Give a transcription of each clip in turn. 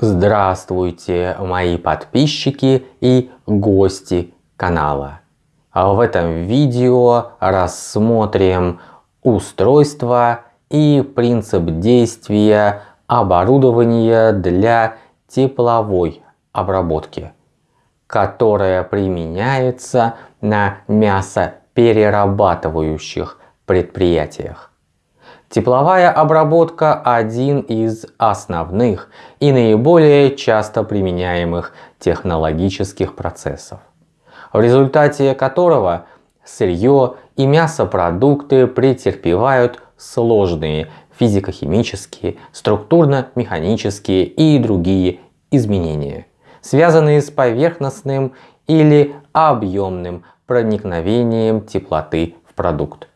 Здравствуйте, мои подписчики и гости канала. В этом видео рассмотрим устройство и принцип действия оборудования для тепловой обработки, которое применяется на мясоперерабатывающих предприятиях. Тепловая обработка – один из основных и наиболее часто применяемых технологических процессов, в результате которого сырье и мясопродукты претерпевают сложные физико-химические, структурно-механические и другие изменения, связанные с поверхностным или объемным проникновением теплоты в продукт.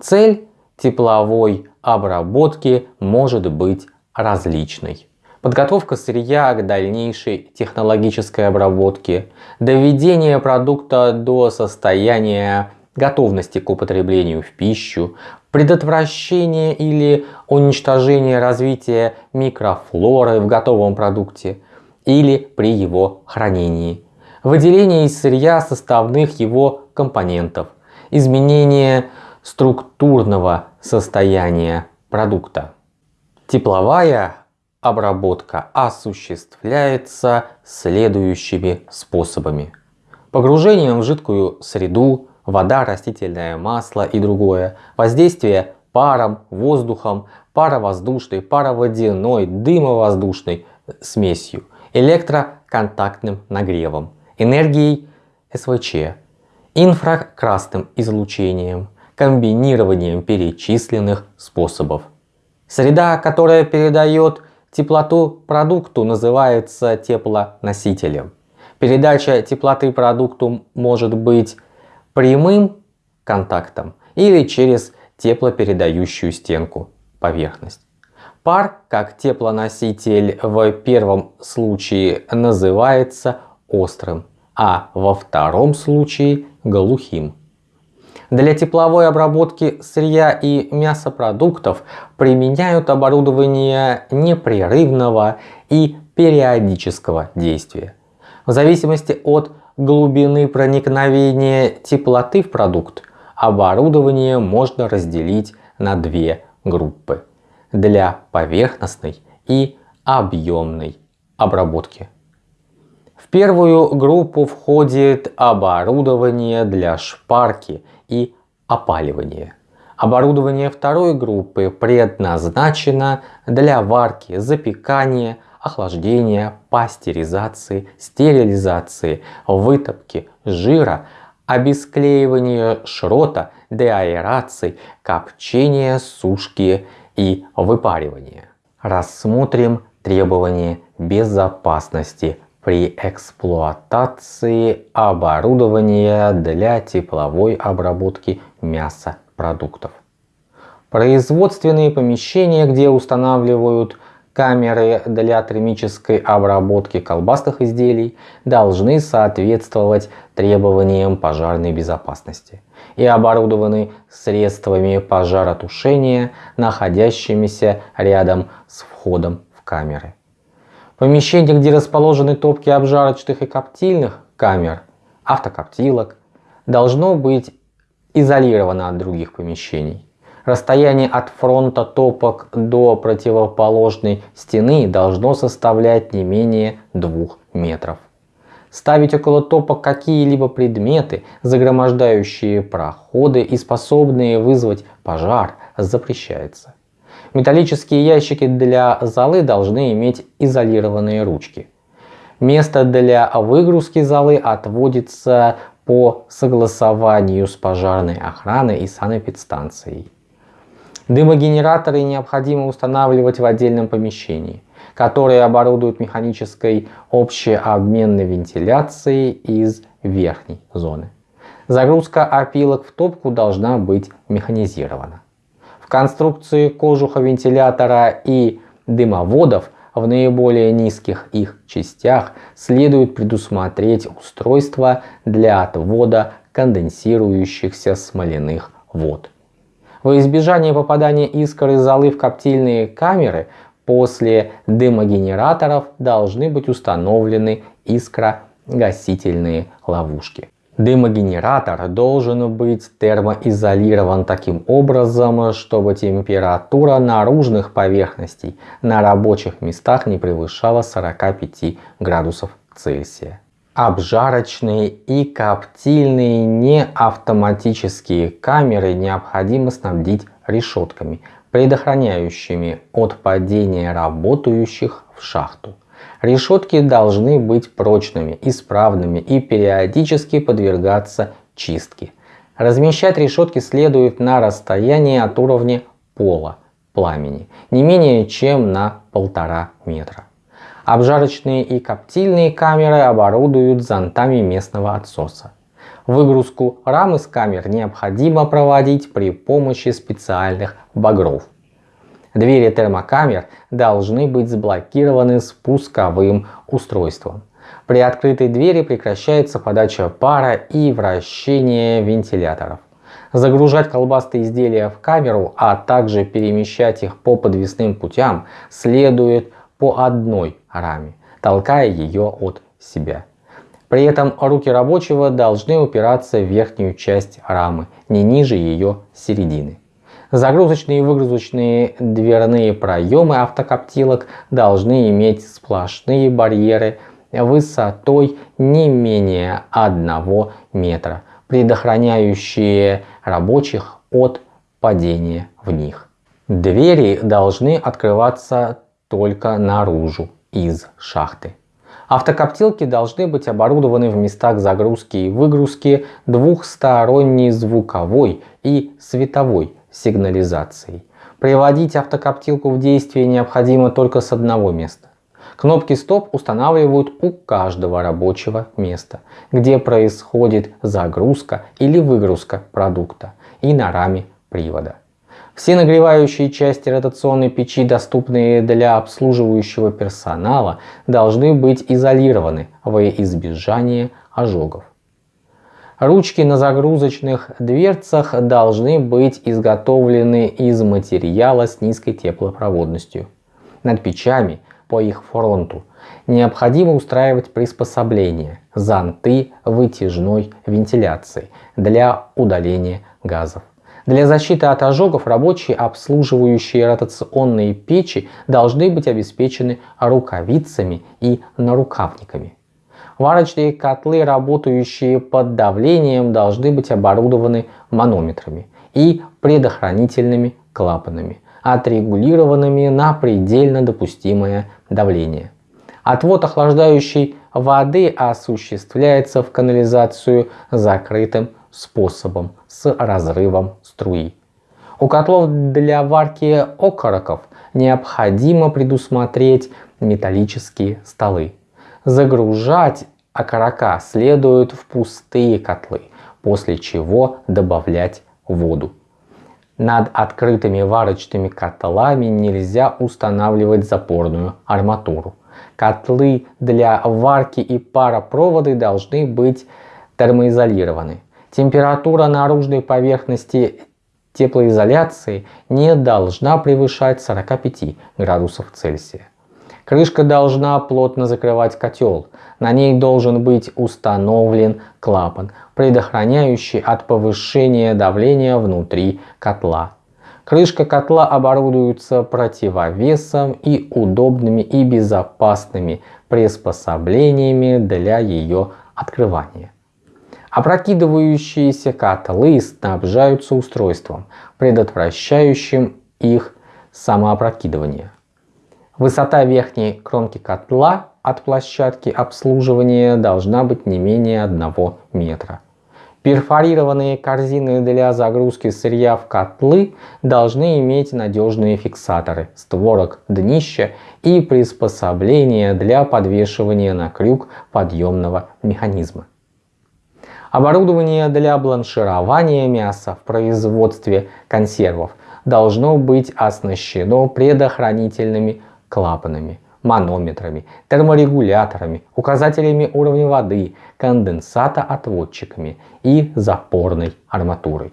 Цель тепловой обработки может быть различной. Подготовка сырья к дальнейшей технологической обработке, доведение продукта до состояния готовности к употреблению в пищу, предотвращение или уничтожение развития микрофлоры в готовом продукте или при его хранении, выделение из сырья составных его компонентов, изменение структурного состояния продукта. Тепловая обработка осуществляется следующими способами. Погружением в жидкую среду, вода, растительное масло и другое, воздействие паром, воздухом, паровоздушной, пароводяной, дымовоздушной смесью, электроконтактным нагревом, энергией СВЧ, инфракрасным излучением, комбинированием перечисленных способов. Среда, которая передает теплоту продукту, называется теплоносителем. Передача теплоты продукту может быть прямым контактом или через теплопередающую стенку поверхность. Пар, как теплоноситель в первом случае называется острым, а во втором случае глухим. Для тепловой обработки сырья и мясопродуктов применяют оборудование непрерывного и периодического действия. В зависимости от глубины проникновения теплоты в продукт, оборудование можно разделить на две группы для поверхностной и объемной обработки. В первую группу входит оборудование для шпарки и опаливания. Оборудование второй группы предназначено для варки, запекания, охлаждения, пастеризации, стерилизации, вытопки жира, обесклеивания шрота, деаэрации, копчения, сушки и выпаривания. Рассмотрим требования безопасности при эксплуатации оборудования для тепловой обработки мясопродуктов. Производственные помещения, где устанавливают камеры для термической обработки колбасных изделий, должны соответствовать требованиям пожарной безопасности и оборудованы средствами пожаротушения, находящимися рядом с входом в камеры. Помещение, где расположены топки обжарочных и коптильных камер, автокоптилок, должно быть изолировано от других помещений. Расстояние от фронта топок до противоположной стены должно составлять не менее 2 метров. Ставить около топок какие-либо предметы, загромождающие проходы и способные вызвать пожар, запрещается. Металлические ящики для золы должны иметь изолированные ручки. Место для выгрузки золы отводится по согласованию с пожарной охраной и санэпидстанцией. Дымогенераторы необходимо устанавливать в отдельном помещении, которое оборудуют механической общеобменной вентиляцией из верхней зоны. Загрузка опилок в топку должна быть механизирована. В конструкции кожуха вентилятора и дымоводов в наиболее низких их частях следует предусмотреть устройство для отвода конденсирующихся смоляных вод. Во избежание попадания искр из золы в коптильные камеры После дымогенераторов должны быть установлены искрогасительные ловушки. Дымогенератор должен быть термоизолирован таким образом, чтобы температура наружных поверхностей на рабочих местах не превышала 45 градусов Цельсия. Обжарочные и коптильные неавтоматические камеры необходимо снабдить решетками, предохраняющими от падения работающих в шахту. Решетки должны быть прочными, исправными и периодически подвергаться чистке. Размещать решетки следует на расстоянии от уровня пола пламени, не менее чем на полтора метра. Обжарочные и коптильные камеры оборудуют зонтами местного отсоса. Выгрузку рам из камер необходимо проводить при помощи специальных багров. Двери термокамер должны быть заблокированы спусковым устройством. При открытой двери прекращается подача пара и вращение вентиляторов. Загружать колбастые изделия в камеру, а также перемещать их по подвесным путям следует по одной раме, толкая ее от себя. При этом руки рабочего должны упираться в верхнюю часть рамы, не ниже ее середины. Загрузочные и выгрузочные дверные проемы автокоптилок должны иметь сплошные барьеры высотой не менее 1 метра, предохраняющие рабочих от падения в них. Двери должны открываться только наружу из шахты. Автокоптилки должны быть оборудованы в местах загрузки и выгрузки двухсторонней звуковой и световой сигнализацией. Приводить автокоптилку в действие необходимо только с одного места. Кнопки стоп устанавливают у каждого рабочего места, где происходит загрузка или выгрузка продукта и на раме привода. Все нагревающие части ротационной печи, доступные для обслуживающего персонала, должны быть изолированы во избежание ожогов. Ручки на загрузочных дверцах должны быть изготовлены из материала с низкой теплопроводностью. Над печами по их фронту необходимо устраивать приспособления, зонты вытяжной вентиляции для удаления газов. Для защиты от ожогов рабочие, обслуживающие ротационные печи, должны быть обеспечены рукавицами и нарукавниками. Варочные котлы, работающие под давлением, должны быть оборудованы манометрами и предохранительными клапанами, отрегулированными на предельно допустимое давление. Отвод охлаждающей воды осуществляется в канализацию закрытым способом с разрывом струи. У котлов для варки окороков необходимо предусмотреть металлические столы. Загружать окорока следует в пустые котлы, после чего добавлять воду. Над открытыми варочными котлами нельзя устанавливать запорную арматуру. Котлы для варки и паропроводы должны быть термоизолированы. Температура наружной поверхности теплоизоляции не должна превышать 45 градусов Цельсия. Крышка должна плотно закрывать котел. На ней должен быть установлен клапан, предохраняющий от повышения давления внутри котла. Крышка котла оборудуется противовесом и удобными и безопасными приспособлениями для ее открывания. Опрокидывающиеся котлы снабжаются устройством, предотвращающим их самоопрокидывание. Высота верхней кромки котла от площадки обслуживания должна быть не менее 1 метра. Перфорированные корзины для загрузки сырья в котлы должны иметь надежные фиксаторы, створок днища и приспособления для подвешивания на крюк подъемного механизма. Оборудование для бланширования мяса в производстве консервов должно быть оснащено предохранительными клапанами, манометрами, терморегуляторами, указателями уровня воды, конденсатоотводчиками и запорной арматурой.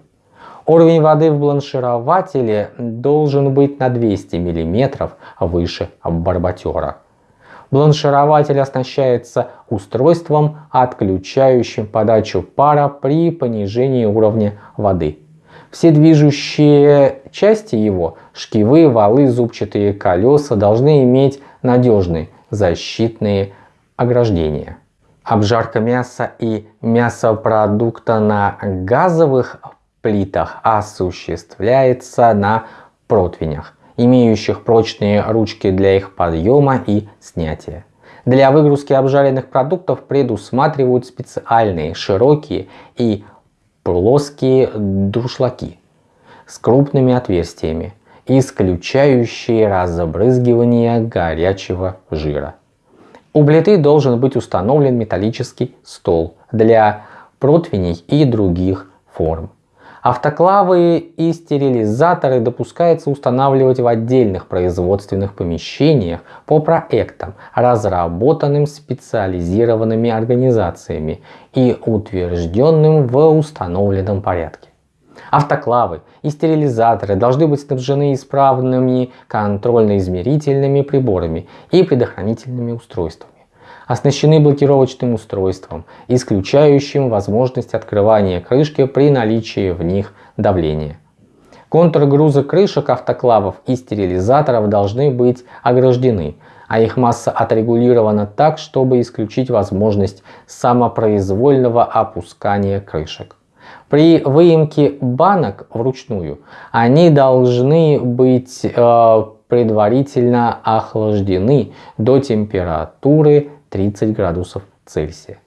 Уровень воды в бланширователе должен быть на 200 мм выше барботера. Бланширователь оснащается устройством, отключающим подачу пара при понижении уровня воды. Все движущие части его, шкивы, валы, зубчатые колеса, должны иметь надежные защитные ограждения. Обжарка мяса и мясопродукта на газовых плитах осуществляется на противнях, имеющих прочные ручки для их подъема и снятия. Для выгрузки обжаренных продуктов предусматривают специальные широкие и плоские дуршлаки с крупными отверстиями, исключающие разбрызгивание горячего жира. У плиты должен быть установлен металлический стол для противней и других форм. Автоклавы и стерилизаторы допускается устанавливать в отдельных производственных помещениях по проектам, разработанным специализированными организациями и утвержденным в установленном порядке. Автоклавы и стерилизаторы должны быть снабжены исправными контрольно-измерительными приборами и предохранительными устройствами оснащены блокировочным устройством, исключающим возможность открывания крышки при наличии в них давления. Контуры груза крышек автоклавов и стерилизаторов должны быть ограждены, а их масса отрегулирована так, чтобы исключить возможность самопроизвольного опускания крышек. При выемке банок вручную они должны быть э, предварительно охлаждены до температуры 30 градусов Цельсия.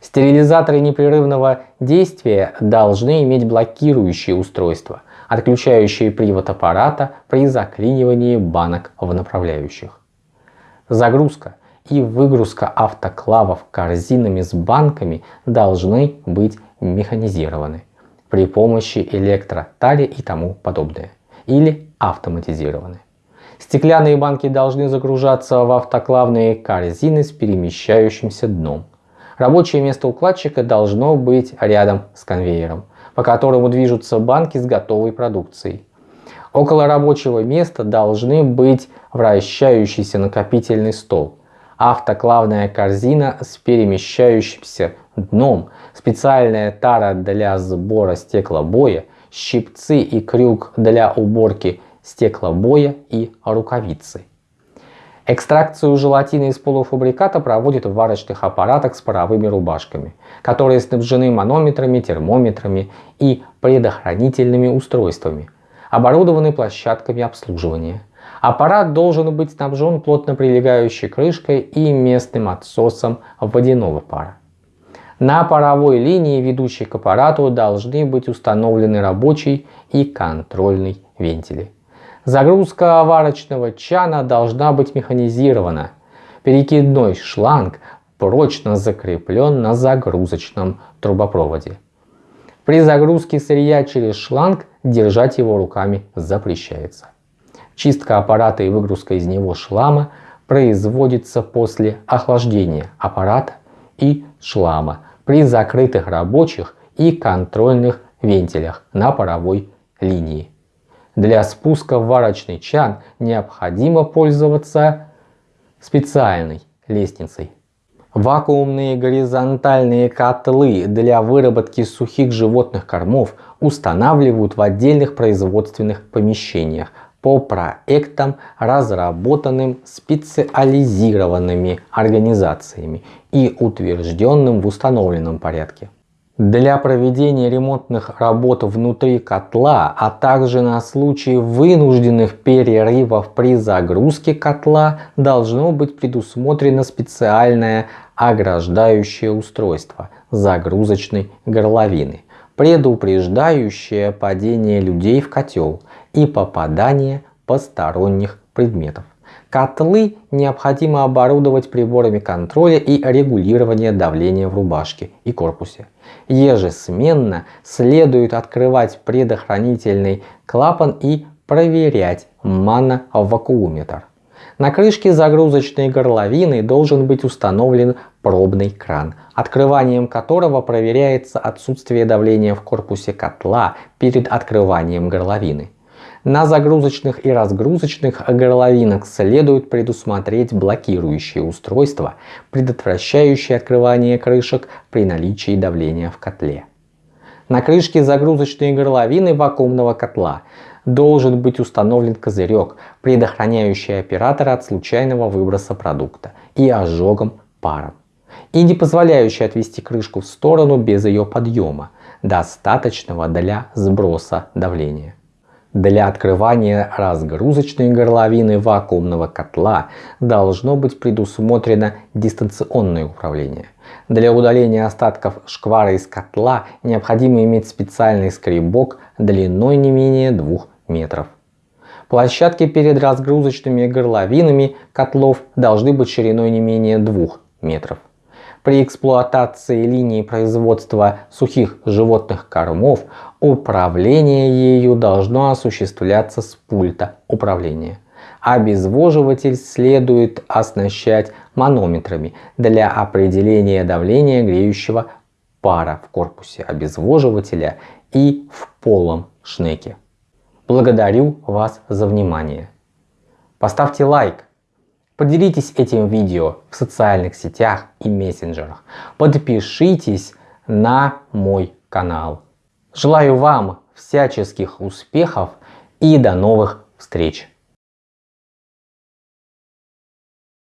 Стерилизаторы непрерывного действия должны иметь блокирующие устройства, отключающие привод аппарата при заклинивании банок в направляющих. Загрузка и выгрузка автоклавов корзинами с банками должны быть механизированы при помощи электротали и тому подобное или автоматизированы. Стеклянные банки должны загружаться в автоклавные корзины с перемещающимся дном. Рабочее место укладчика должно быть рядом с конвейером, по которому движутся банки с готовой продукцией. Около рабочего места должны быть вращающийся накопительный стол, автоклавная корзина с перемещающимся дном, специальная тара для сбора стеклобоя, щипцы и крюк для уборки стеклобоя и рукавицы. Экстракцию желатина из полуфабриката проводят в варочных аппаратах с паровыми рубашками, которые снабжены манометрами, термометрами и предохранительными устройствами, оборудованы площадками обслуживания. Аппарат должен быть снабжен плотно прилегающей крышкой и местным отсосом водяного пара. На паровой линии, ведущей к аппарату, должны быть установлены рабочий и контрольный вентили. Загрузка варочного чана должна быть механизирована. Перекидной шланг прочно закреплен на загрузочном трубопроводе. При загрузке сырья через шланг держать его руками запрещается. Чистка аппарата и выгрузка из него шлама производится после охлаждения аппарата и шлама при закрытых рабочих и контрольных вентилях на паровой линии. Для спуска в варочный чан необходимо пользоваться специальной лестницей. Вакуумные горизонтальные котлы для выработки сухих животных кормов устанавливают в отдельных производственных помещениях по проектам, разработанным специализированными организациями и утвержденным в установленном порядке. Для проведения ремонтных работ внутри котла, а также на случай вынужденных перерывов при загрузке котла должно быть предусмотрено специальное ограждающее устройство загрузочной горловины, предупреждающее падение людей в котел и попадание посторонних предметов. Котлы необходимо оборудовать приборами контроля и регулирования давления в рубашке и корпусе. Ежесменно следует открывать предохранительный клапан и проверять мановакууметр. На крышке загрузочной горловины должен быть установлен пробный кран, открыванием которого проверяется отсутствие давления в корпусе котла перед открыванием горловины. На загрузочных и разгрузочных горловинах следует предусмотреть блокирующие устройства, предотвращающие открывание крышек при наличии давления в котле. На крышке загрузочной горловины вакуумного котла должен быть установлен козырек, предохраняющий оператора от случайного выброса продукта и ожогом паром и не позволяющий отвести крышку в сторону без ее подъема, достаточного для сброса давления. Для открывания разгрузочной горловины вакуумного котла должно быть предусмотрено дистанционное управление. Для удаления остатков шквара из котла необходимо иметь специальный скребок длиной не менее 2 метров. Площадки перед разгрузочными горловинами котлов должны быть шириной не менее 2 метров. При эксплуатации линии производства сухих животных кормов управление ею должно осуществляться с пульта управления. Обезвоживатель следует оснащать манометрами для определения давления греющего пара в корпусе обезвоживателя и в полом шнеке. Благодарю вас за внимание. Поставьте лайк, Поделитесь этим видео в социальных сетях и мессенджерах. Подпишитесь на мой канал. Желаю вам всяческих успехов и до новых встреч!